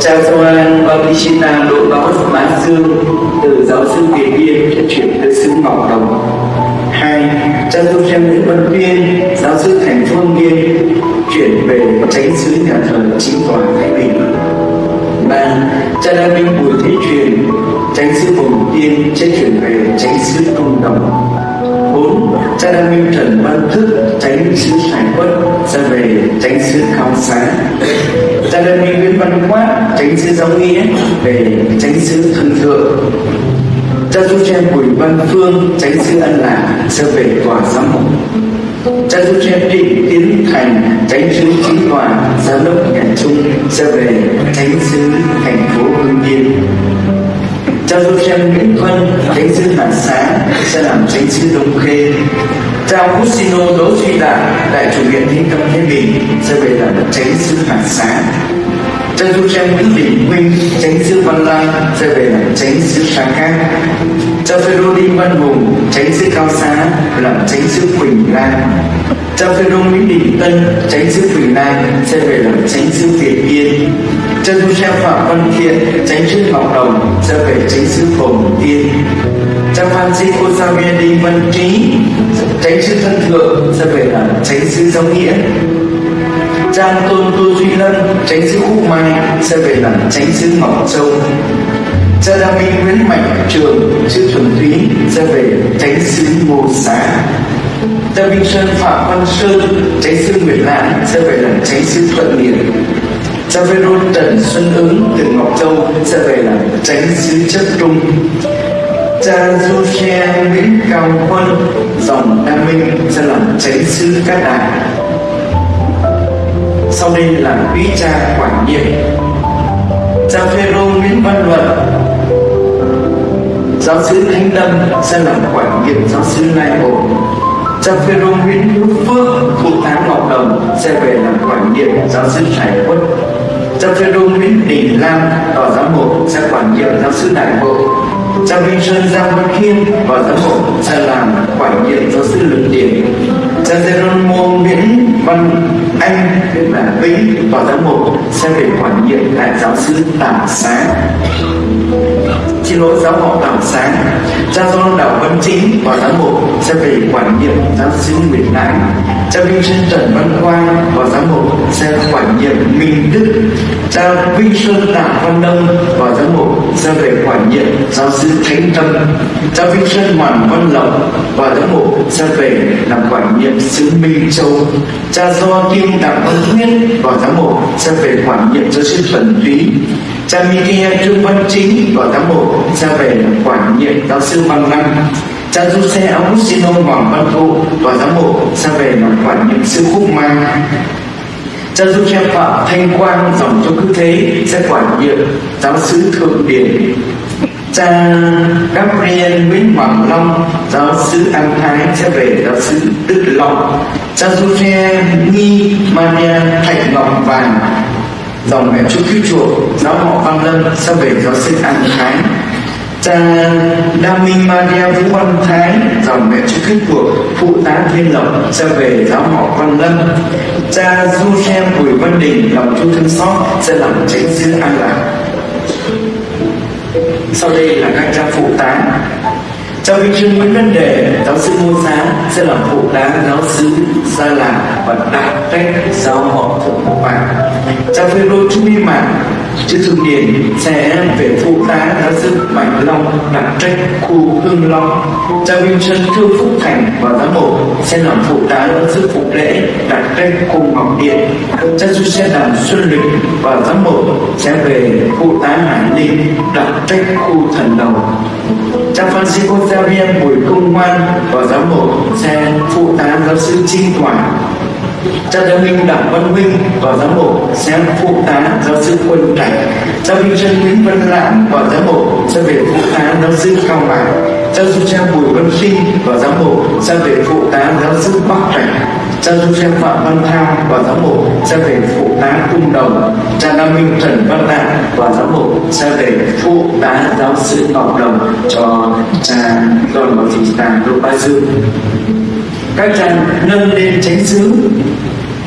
cha Gioan Bautista Đỗ Báo Mã Dương từ giáo sư Việt Biên đã chuyển tới xứ Ngọc Đồng. Hai cha Joseph Nguyễn Văn Viên, giáo sư thành Phương biên chuyển về tránh xứ nhà thờ chính tòa Thái Bình. Ba cha Đa Minh Bùi Thế Truyền tránh xứ vùng tiên sẽ chuyển về tránh xứ Công Đồng. Bốn cha Đa Minh Trần Văn Thức tránh xứ Sài Quất sẽ về tránh xứ Cao sáng gia đình mình Nguyễn Văn Quát tránh sứ Giáo Nghĩa về tránh sứ thần Thượng. Cha Du Chen Bùi Văn Phương tránh sứ Ân Lạc sẽ về tòa giám mục. Cha Du Chen Định Tiến Thành tránh sứ chính tòa giám đốc nhà Trung sẽ về tránh sứ thành phố Hưng Yên. Cha Du Chen Nguyễn Vân tránh sứ Hà Xá sẽ làm tránh sứ Đông Khê. Cha Augustino Đỗ Duy Đạt, đại chủ viện Thiên Tâm thế Bình sẽ về làm tránh sứ Hà Xá chân du trang nguyễn đình huynh tránh sư văn lang sẽ về làm tránh sư sa cát cha phêrô đinh văn hùng tránh sư cao xá làm tránh sư quỳnh lan cha phêrô nguyễn đình tân tránh sư quỳnh lan sẽ về làm tránh sư việt yên cha du trang phạm văn thiện tránh sư ngọc đồng sẽ về tránh sư phồng tiên cha francisco viên đinh văn trí tránh sư thân thượng sẽ về làm tránh sư giáo nghĩa Trang Tôn Tu Duy Lân, tránh xứ Khúc Mai, sẽ về làm tránh xứ Ngọc Châu. Cha Đa Minh Nguyễn Mạnh Trường, chữ Thuần túy, sẽ về tránh xứ Ngô Xá. Cha Minh Sơn Phạm Văn Sơn, tránh xứ nguyễn Lãng sẽ về làm tránh xứ Thuận Liệt Cha Vê Rôn Trần Xuân Ứng từ Ngọc Châu, sẽ về làm tránh xứ chất Trung. Cha du xe nguyễn cao quân dòng đa minh, sẽ làm tránh xứ cát đại sau đây là quý cha quản nhiệm. Cha phêrô nguyễn văn luận, giáo sứ thánh lâm sẽ làm quản nhiệm giáo sứ lai bộ cha phêrô nguyễn hữu phước, phụ tá ngọc đồng sẽ về làm quản nhiệm giáo sứ trải quân. Cha phêrô nguyễn đình lam tòa giám mục sẽ quản nhiệm giáo sứ đại bộ. Cha minh sơn giang văn khiêm và giám mục sẽ làm quản nhiệm giáo sư lực điển cha Geronimo Nguyễn Văn anh là Vĩnh và giám mục sẽ về quản nhiệm tại giáo sư Tảng Sáng xin lỗi, giáo họ Tảng Sáng. Cha do đạo Văn Chính và giám mục sẽ về quản nhiệm giáo sứ nguyễn Đại cha Vinh Sơn Trần Văn Quang và giám mục sẽ quản nhiệm Minh Đức. Cha Vinh Sơn Đảng Văn Đông và giám mục sẽ về quản nhiệm giáo sư Thánh Tâm. Cha Vinh Sơn Hoàn Văn Lộc và giám mục sẽ về làm quản nhiệm xứ Minh Châu. Cha Do Kim Đảng Văn Thuyết và giám mục sẽ về quản nhiệm giáo sư Thuần Túy cha Mikia Trương Văn Chính vào giám mục, ra về làm quản nhiệm giáo sư Văn Lăng cha Giuse Augustino Hoàng Văn Thụ vào giám mục, ra về làm quản nhiệm sư Khúc Mai. Cha Giuse Phạm Thanh Quang, dòng cho cứ thế, sẽ quản nhiệm giáo sứ Thượng Điển cha Gabriel Nguyễn Hoàng Long, giáo sư An Thái, sẽ về giáo sư Đức Long. Cha Giuse Nghi Maria Thạch Ngọc Vàng dòng mẹ chú cứu chuộc giáo họ Văn Lâm sẽ về giáo sư An Thái cha Đa Minh Maria Vũ Văn Thái dòng mẹ chú cứu chuộc phụ tá Thiên Lộc sẽ về giáo họ Văn Lâm. Cha Du Xem Bùi Văn Đình, lòng chú thương xót sẽ làm tránh sư An Lạc. Sau đây là các cha phụ tá. Cha Vinh Trương Nguyễn Văn Đề, giáo sư Ngô giá sẽ làm phụ tá giáo sư Gia làng và đặc trách cha Phê Rô Trung Y mạng chữ Thường Điển sẽ về phụ tá giáo sư Mạnh Long đặc trách khu Hưng Long. Cha Vinh Trân thương Phúc Thành và giám mộ sẽ làm phụ tá giáo sư Phục Lễ đặc trách khu Ngọc Điện. Cha Du sẽ làm Xuân Lịch và giám mộ sẽ về phụ tá Hải ninh đặc trách khu Thần Đầu cha Francisco Xavier Bùi Công Ngoan và giám mộ sẽ phụ tá giáo sư Trinh toàn cha giáo minh đặng văn huynh và giám mục sẽ phụ tá giáo sư quân cảnh. Cha vinh trân nguyễn văn lãm và giám mục sẽ về phụ tá giáo sư cao mạc cha du cha bùi văn sinh và giám mục sẽ về phụ tá giáo sư bắc cảnh. Cha du cha phạm văn thao và giám mục sẽ về phụ tá cung đồng. Cha nam minh trần văn đạt và giám mục sẽ về phụ tá giáo sư ngọc đồng cho cha đoàn bảo thị tàng lục ba dương các cha nâng lên tránh xứ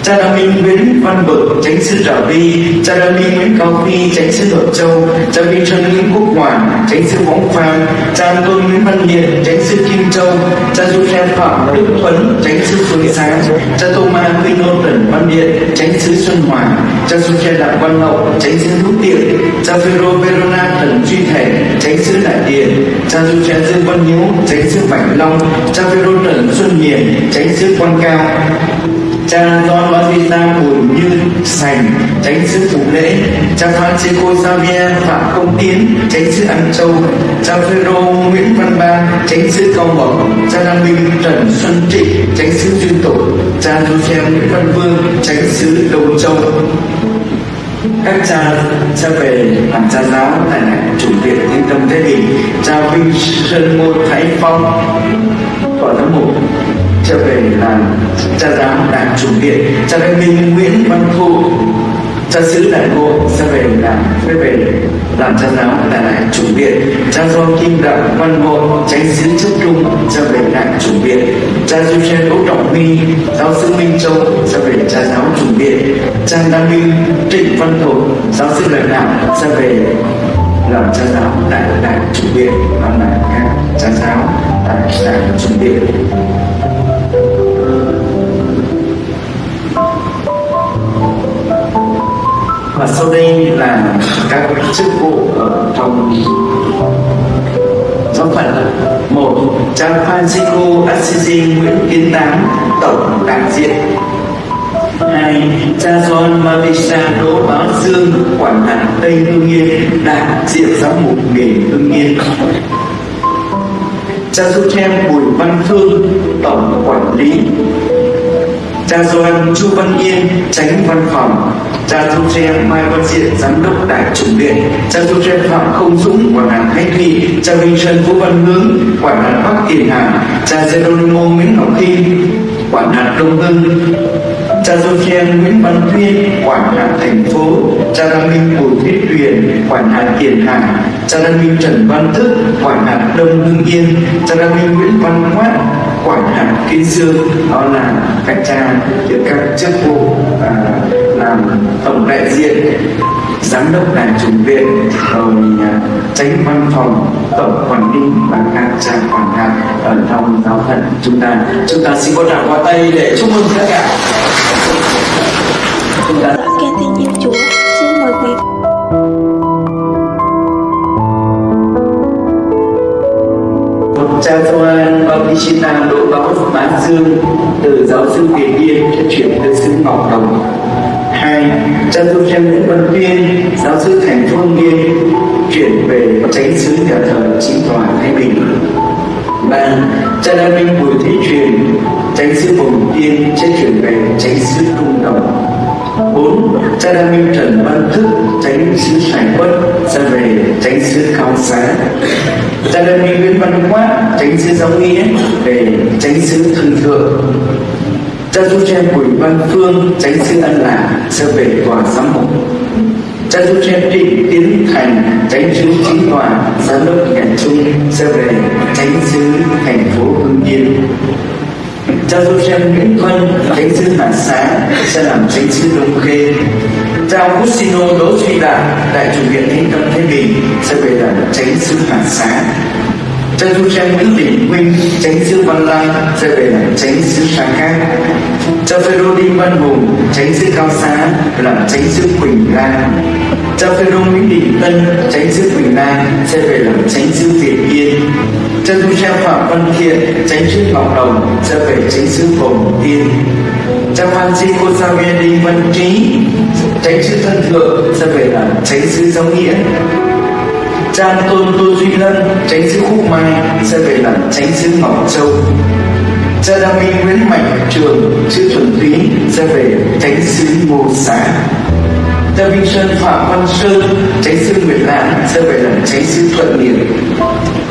cha đa minh nguyễn văn bực tránh sư trà vi cha đa minh nguyễn cao phi tránh sư thuận châu cha vi trân nguyễn quốc hoàn tránh sư võng phan cha tôn nguyễn văn liệt tránh sư kim châu cha du khen phạm đức tuấn tránh sư phương sáng cha tô ma minh nô trần văn điện tránh sư xuân hòa cha du khen đặng văn hậu tránh sư hữu tiện cha vero verona trần duy thể tránh sư đại điện cha du khen dương văn hiếu tránh sư bạch long cha vero trần xuân hiền tránh sư quan cao cha John ta buồn Như Sành, tránh sư phục Lễ. Cha Francisco Xavier Phạm Công Tiến, tránh sư ăn Châu cha Phêrô Nguyễn Văn Ba, tránh sư Cao Mộc cha Đăng Minh Trần Xuân Trịnh tránh sư Duyên Tổ cha Joseph Nguyễn Văn Vương, tránh sư Đông Châu các cha cha về làm cha giáo tại này chủ viện thiên tâm thế bình, cha vinh sơn môn thái phong thầy là làm cha giáo đảng chủ viện, cha đại minh nguyễn văn thu. Cha sứ đại ngộ sẽ về làm, sẽ về làm cha giáo tại lại chủ viện. Cha do kim đặng văn ngộ tránh sứ chức trung sẽ về đại chủ viện. Cha du sen đỗ trọng huy, giáo sư minh châu sẽ về cha giáo chủ viện. Cha đăng minh trịnh văn thục, giáo sư lãnh đạo sẽ về làm cha giáo tại đại chủ viện. Đó là các cha giáo tại đại chủ viện. Và sau đây là các chức vụ ở trong giáo phận một cha Francisco Assisi Nguyễn Kiến Tám, tổng đại diện. Hai, cha John Marisa Đỗ Bá Dương, quản hạt Tây Hương Yên, đại diện giám mục nghề Hương Yên. Cha Joseph Bùi Văn Phương tổng quản lý cha Doan Chu Văn Yên, tránh văn phòng. Cha Thu Tre Mai Văn Diện, giám đốc đại chủng viện cha Thu Tre Phạm Không Dũng, quản hạt Thanh Thị cha Vinh Trân Vũ Văn Hướng, quản hạt Bắc Tiền Hà. Cha Geronimo Nguyễn Ngọc Thi quản hạt Đông Hưng. Cha Sophia Nguyễn Văn Thuyên quản hạt thành phố. Cha Đăng Minh Bùi Thiết Tuyền, quản hạt Tiền Hà. Cha Đăng Minh Trần Văn Thức, quản hạt Đông Hưng Yên. Cha Đăng Minh Nguyễn Văn Quát hạt Kiên Dương đó là các cha được các chức vụ à, làm tổng đại diện giám đốc đài chủ viện rồi à, tránh văn phòng tổng quản lý và các cha quản hạt ở trong giáo phận chúng ta. Chúng ta xin có tràng hoa tay để chúc mừng tất cả. Chúng ta Kính tin yêu Chúa, xin mời quý cha Vâng, Gioan Bautista Đỗ Báo bán Dương, từ giáo sư Tiền Biên chuyển tới xứ Ngọc Đồng. Hai, cha Joseph Nguyễn Văn Tuyên giáo sư thành Phương Nghiên Yên chuyển về tránh xứ nhà thờ chính tòa Thái Bình. Ba, cha Đa Minh Bùi Thế Truyền tránh xứ Phùng Tiên sẽ chuyển về tránh xứ Trung Đồng. Bốn, cha Đa Minh Trần Văn Thức tránh xứ Sài Quất sẽ về tránh xứ Cao Xá. Cha Đa Minh Văn hóa, tránh xứ Giáo Nghĩa, để tránh xứ Thân Thượng cha Du Tre Bùi Văn Phương tránh xứ Ân Lạc, sẽ về tòa giám mục. Cha Du Tre Trịnh Tiến Thành tránh xứ chính tòa giám đốc nhà trung, sẽ về tránh xứ thành phố Hưng Yên. Cha Joseph Nguyễn Vân tránh xứ Hà sáng sẽ làm tránh xứ Đông Khê. Cha Augustino Đỗ Duy Đạt, đại chủ viện Thánh Tâm Thái Bình, sẽ về làm tránh xứ Hà Xá chân du khen Nguyễn Đình Huynh tránh sư Văn Lang sẽ về làm tránh xứ Sa cho phê đô Đinh Văn Hùng tránh sư Cao Xá làm tránh sư Quỳnh Lan cho phê đô Nguyễn Đình Tân tránh sư Quỳnh Lan sẽ về làm tránh sư Việt Yên cho Du khen Phạm Văn Thiện tránh sư Ngọc Đồng sẽ về tránh xứ Bồng Tiên cha Francisco Xavier Đinh Văn Trí tránh sư Thân Thượng sẽ về làm tránh sư Giáo Nghĩa cha Tôn tu Duy Lân tránh xứ Khúc Mai, sẽ về làm tránh xứ Ngọc Châu. Cha Đa Minh Nguyễn Mạnh Trường, chữ Thuần Túy, sẽ về tránh xứ Ngô Xá. Cha minh Sơn Phạm Văn Sơn, tránh xứ Nguyệt Lãng, sẽ về làm tránh xứ Thuận điển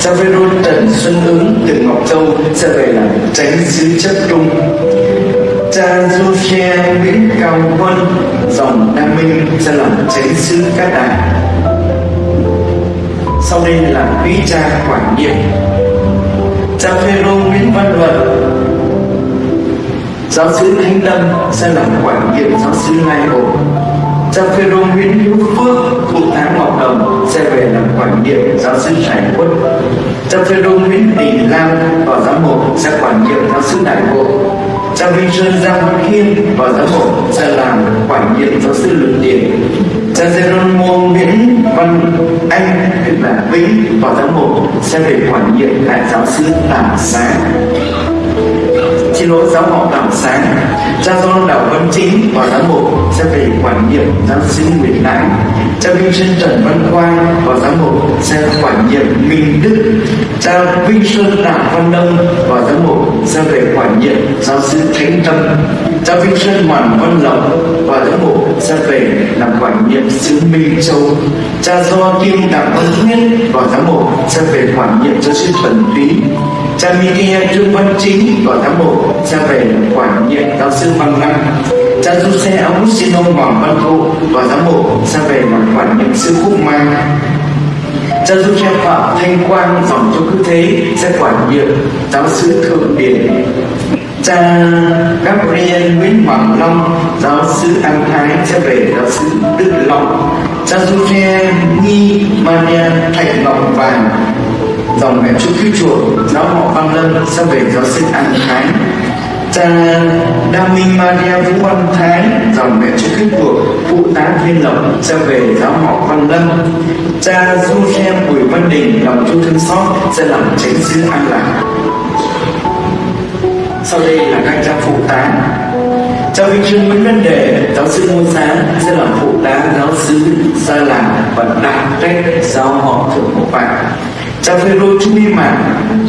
cha vê Vero Trần Xuân Ứng từ Ngọc Châu, sẽ về làm tránh xứ Chấp Trung. Cha Du Xe Nguyễn Cao Quân, dòng Đa Minh, sẽ làm tránh xứ Cát đại sau đây là quý cha quản nhiệm cha Phêrô Nguyễn Văn Luận. Giáo sứ Thanh Lâm sẽ làm quản nhiệm giáo sứ Lai hồ, cha Phêrô Nguyễn Hữu Phước thuộc tháng Ngọc Đồng sẽ về làm quản nhiệm giáo sư Trải quân, cha Phêrô Nguyễn Đình Lam vào giám mục sẽ quản nhiệm giáo sư Đại Bộ cha Vinh Sơn, Giang Văn Khiêm và giám mục sẽ làm quản nhiệm giáo sư Lực Điển cha Geronimo Nguyễn Văn Anh tức là Vĩnh và giám mục sẽ về quản nhiệm đại giáo sư Tảng Sáng xin lỗi giáo họ đảng sáng. Cha do đạo văn chính và giám mục sẽ về quản nhiệm giáo sư nguyễn đại cha vinh sơn trần văn quang và giám mục sẽ quản nhiệm minh đức. Cha vinh sơn đảng văn đông và giám mục sẽ về quản nhiệm giáo sư thánh tâm. Cha vinh sơn hoàn văn lộc và giám mục sẽ về làm quản nhiệm xứ minh châu. Cha do kim đảng văn thuyết và giám mục sẽ về quản nhiệm giáo sư thuần túy cha Mikia Trương Văn Chính và giám mục ra về quản nhiệm giáo sư Văn Năng. Cha Giuse Augustino Hoàng Văn Thụ và giám mục ra về làm quản nhiệm sư Phúc Mai. Cha Giuse Phạm Thanh Quang dòng cho cứ thế sẽ quản nhiệm giáo sư Thượng Điển cha Gabriel Nguyễn Hoàng Long, giáo sư An Thái sẽ về giáo sư Đức Long. Cha Giuse Nghi Maria Thạch Ngọc Vàng dòng mẹ chú cứu chuộc giáo họ Văn Lâm sẽ về giáo sư An Thái cha Đa Minh Maria Vũ Văn Thái dòng mẹ chú cứu chùa phụ tá Thiên Lộc sẽ về giáo họ Văn Lâm. Cha Du khe Bùi Văn Đình lòng chú thương xót sẽ làm tránh sư An Lạc. Sau đây là các cha phụ tá. Cha Vinh Trương Nguyễn Văn Đề, giáo sư Ngô Sáng sẽ làm phụ tá giáo sư Sa Làng và đặc trách giáo họ Thượng một Vạn cha Phêrô Chu Y Mạn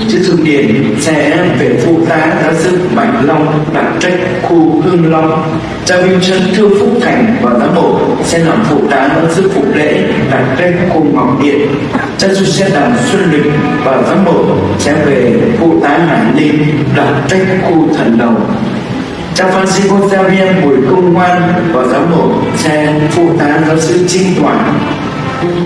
chữ Thượng Điển sẽ về phụ tá giáo sư Bạch Long đặc trách, khu Hương Long. Cha Vinh chân thương Phúc Thành và giám mục sẽ làm phụ tá giáo sư Phục Lễ đặc trách, khu Ngọc Điện. Cha Du sẽ đàm Xuân Lịch và giám mục sẽ về phụ tá Hải Ninh đặc trách, khu Thần Đầu. Cha Francisco Xavier Bùi Công Ngoan và giám mục sẽ phụ tá giáo sư Trinh Toản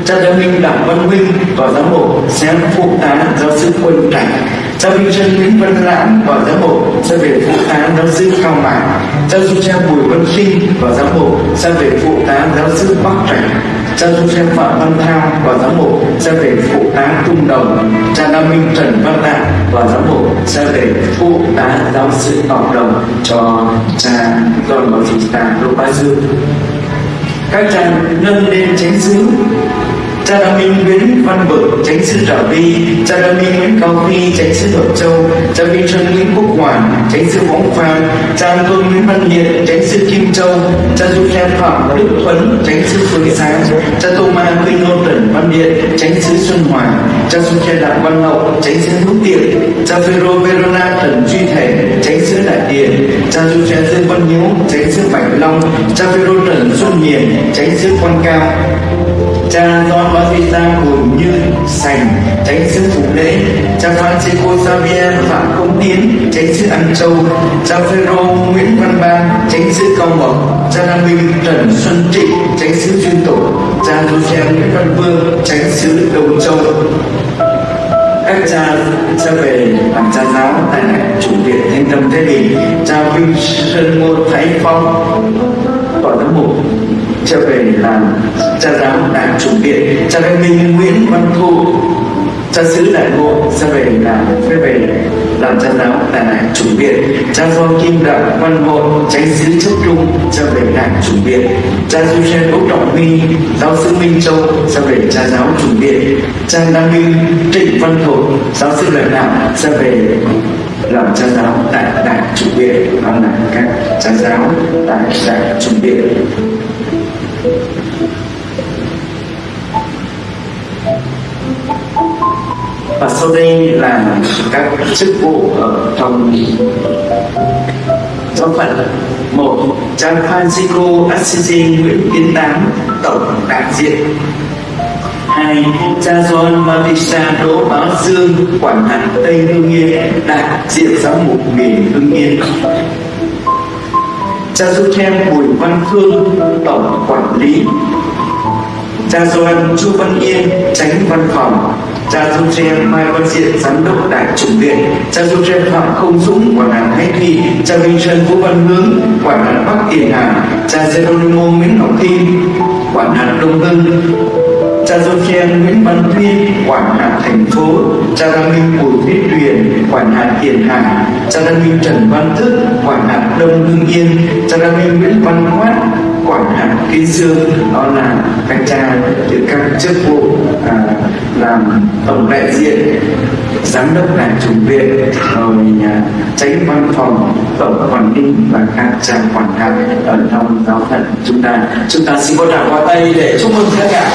cha giáo minh đặng văn Minh và giám mục sẽ phụ tá giáo sư quân cảnh. Cha minh chân nguyễn văn lãng và giám mục sẽ về phụ tá giáo sư cao mã. Cha du cha bùi văn sinh và giám mục sẽ về phụ tá giáo sư bắc cảnh. cha du cha phạm văn thao và giám mục sẽ về phụ tá trung đồng. Cha nam minh trần văn đạt và giám mục sẽ về phụ tá giáo sư ngọc đồng cho cha don bautista lô ba dương các chàng nâng lên chánh xứ cha đa minh nguyễn văn bực tránh sư trà vi cha đa minh nguyễn cao phi tránh sư thuận châu cha minh trân nguyễn quốc hoàn tránh sư phóng phan cha tôn nguyễn văn liệt tránh sư kim châu cha du khen phạm đức tuấn tránh sư phương sáng cha tô ma quy ngô trần văn điện tránh sư xuân hòa cha du khen đặng văn hậu tránh sư hữu tiện cha phêrô verona trần duy thể tránh sư đại điện. cha du khen dương văn hiếu tránh sư bạch long cha phêrô trần xuân hiền tránh sư quan cao cha Don Bautista gồm Như Sành tránh sư Phục Lễ cha Francisco Xavier Phạm Công Tiến tránh sư An Châu cha Phêrô Nguyễn Văn Ban tránh sư Cao Mộc cha Nam Minh Trần Xuân Trịnh tránh sư Duyên Tổ cha Joseph Nguyễn Văn Vương tránh sư Đồng Châu các cha sẽ về làm cha giáo tại chủ viện thanh tâm thế bình cha vinh sơn ngô thái phong tòa giám mục trở về làm cha giáo đại chủ viện. Cha đại minh nguyễn văn thu, cha sứ đại ngộ sẽ về làm sẽ về làm cha giáo tại đại chủ viện. Cha do kim đạo văn hội, tránh sứ chức trung sẽ về đại chủ viện. Cha du xe đỗ trọng huy giáo sư minh châu sẽ về cha giáo chủ viện. Cha nam minh trịnh văn thổ giáo sư lãnh đạo sẽ về làm cha giáo tại đại chủ viện và là các cha giáo tại đại chủ viện và sau đây là các chức vụ ở trong giáo phận một cha Francisco Assisi Nguyễn Tiến Tám, tổng đại diện hai cha John Bautista Đỗ Bá Dương, quản hạt Tây Hương Yên đại diện giáo mục miền Hương Yên. Cha Du Bùi Văn Phương tổng quản lý. Cha Doan Chu Văn Yên, tránh văn phòng. Cha Jose Mai Văn Diện, giám đốc đại chủng viện cha Jose Phạm Không Dũng, quản hạt Hải Thị cha Vinh Trân Vũ Văn Hướng, quản hạt Bắc Tiền Hà. Cha Geronimo Nguyễn Ngọc Thi quản hạt Đông Hưng cha Joseph Nguyễn Văn Tuyên quản hạt thành phố. Cha Đăng Minh, Bùi Viết Tuyền quản hạt Tiền Hà. Cha Đăng Minh, Trần Văn Thức quản hạt Đông Hưng Yên. Cha Đăng Minh, Nguyễn Văn Khoát quản hạt kinh Dương đó là anh cha từ các chức vụ à, làm tổng đại diện giám đốc đại chủng viện rồi à, tránh văn phòng tổng quản lý và các trang quản hạt ở trong giáo phận chúng ta. Chúng ta xin có tràng qua tay để chúc mừng tất cả